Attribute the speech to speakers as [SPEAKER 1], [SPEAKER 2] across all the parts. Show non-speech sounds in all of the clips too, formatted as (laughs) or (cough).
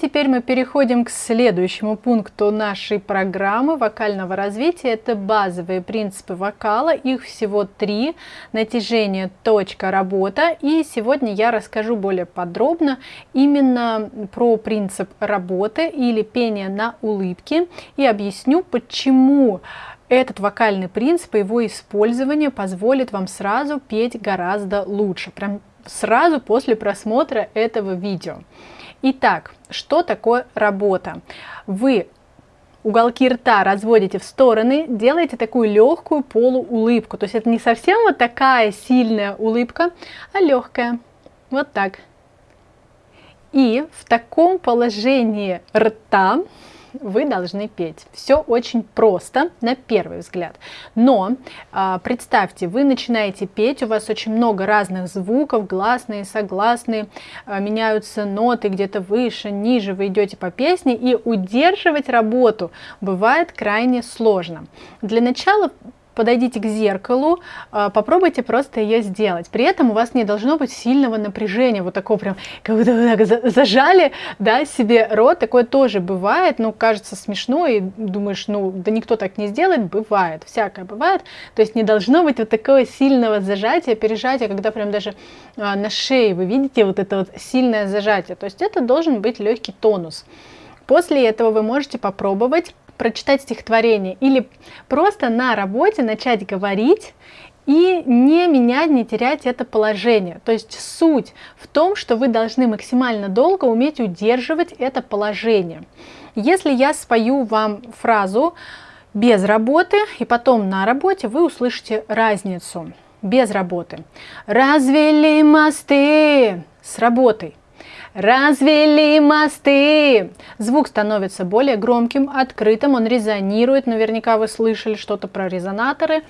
[SPEAKER 1] теперь мы переходим к следующему пункту нашей программы вокального развития. Это базовые принципы вокала, их всего три. Натяжение, точка, работа. И сегодня я расскажу более подробно именно про принцип работы или пения на улыбке и объясню, почему этот вокальный принцип и его использование позволит вам сразу петь гораздо лучше, прям сразу после просмотра этого видео. Итак, что такое работа? Вы уголки рта разводите в стороны, делаете такую легкую полуулыбку. То есть это не совсем вот такая сильная улыбка, а легкая. Вот так. И в таком положении рта вы должны петь. Все очень просто на первый взгляд. Но э, представьте, вы начинаете петь, у вас очень много разных звуков, гласные, согласные, э, меняются ноты где-то выше, ниже, вы идете по песне, и удерживать работу бывает крайне сложно. Для начала подойдите к зеркалу, а, попробуйте просто ее сделать. При этом у вас не должно быть сильного напряжения, вот такого прям, как будто вы так зажали, да, себе рот, такое тоже бывает, ну, кажется смешно, и думаешь, ну, да никто так не сделает, бывает, всякое бывает, то есть не должно быть вот такого сильного зажатия, пережатия, когда прям даже а, на шее вы видите вот это вот сильное зажатие, то есть это должен быть легкий тонус. После этого вы можете попробовать прочитать стихотворение или просто на работе начать говорить и не менять, не терять это положение. То есть суть в том, что вы должны максимально долго уметь удерживать это положение. Если я спою вам фразу без работы и потом на работе, вы услышите разницу без работы. Развели мосты с работой. Развели мосты. Звук становится более громким, открытым, он резонирует. Наверняка вы слышали что-то про резонаторы.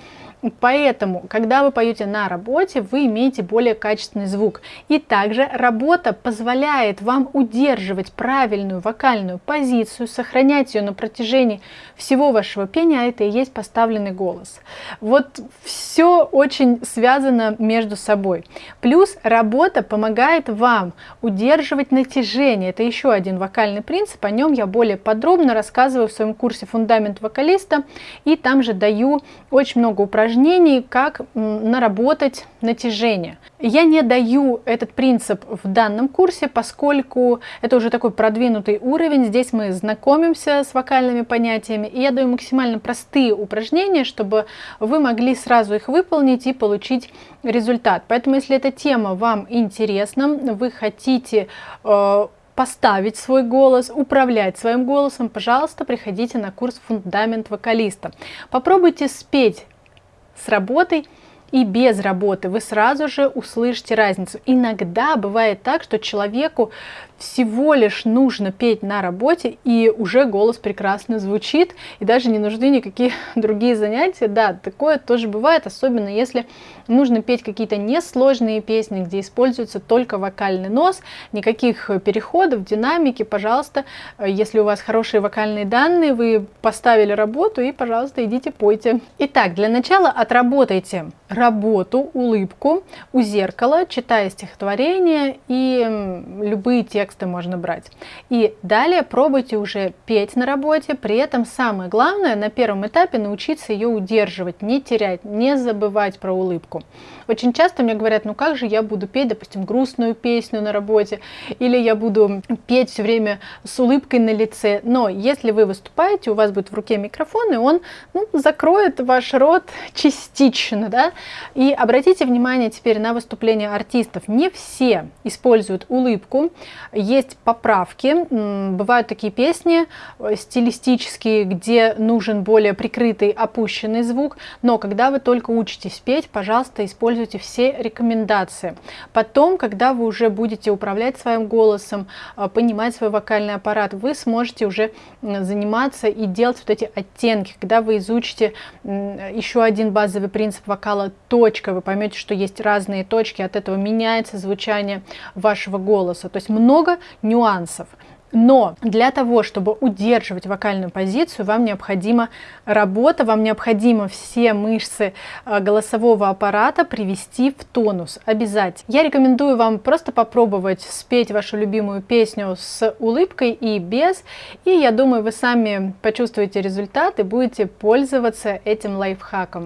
[SPEAKER 1] Поэтому, когда вы поете на работе, вы имеете более качественный звук. И также работа позволяет вам удерживать правильную вокальную позицию, сохранять ее на протяжении всего вашего пения, а это и есть поставленный голос. Вот все очень связано между собой. Плюс работа помогает вам удерживать натяжение. Это еще один вокальный принцип, о нем я более подробно рассказываю в своем курсе «Фундамент вокалиста», и там же даю очень много упражнений упражнений, как наработать натяжение. Я не даю этот принцип в данном курсе, поскольку это уже такой продвинутый уровень. Здесь мы знакомимся с вокальными понятиями, и я даю максимально простые упражнения, чтобы вы могли сразу их выполнить и получить результат. Поэтому, если эта тема вам интересна, вы хотите э, поставить свой голос, управлять своим голосом, пожалуйста, приходите на курс «Фундамент вокалиста». Попробуйте спеть с работой и без работы, вы сразу же услышите разницу. Иногда бывает так, что человеку всего лишь нужно петь на работе, и уже голос прекрасно звучит, и даже не нужны никакие (laughs) другие занятия. Да, такое тоже бывает, особенно если нужно петь какие-то несложные песни, где используется только вокальный нос, никаких переходов, динамики, пожалуйста, если у вас хорошие вокальные данные, вы поставили работу, и, пожалуйста, идите пойте. Итак, для начала отработайте работу, улыбку у зеркала, читая стихотворение и любые тексты, можно брать. И далее пробуйте уже петь на работе, при этом самое главное на первом этапе научиться ее удерживать, не терять, не забывать про улыбку. Очень часто мне говорят, ну как же я буду петь, допустим, грустную песню на работе, или я буду петь все время с улыбкой на лице. Но если вы выступаете, у вас будет в руке микрофон, и он ну, закроет ваш рот частично. Да? И обратите внимание теперь на выступления артистов. Не все используют улыбку есть поправки. Бывают такие песни э, стилистические, где нужен более прикрытый, опущенный звук, но когда вы только учитесь петь, пожалуйста, используйте все рекомендации. Потом, когда вы уже будете управлять своим голосом, э, понимать свой вокальный аппарат, вы сможете уже заниматься и делать вот эти оттенки. Когда вы изучите еще один базовый принцип вокала точка, вы поймете, что есть разные точки, от этого меняется звучание вашего голоса. То есть много нюансов. Но для того, чтобы удерживать вокальную позицию, вам необходима работа, вам необходимо все мышцы э, голосового аппарата привести в тонус, обязательно. Я рекомендую вам просто попробовать спеть вашу любимую песню с улыбкой и без, и я думаю, вы сами почувствуете результат и будете пользоваться этим лайфхаком.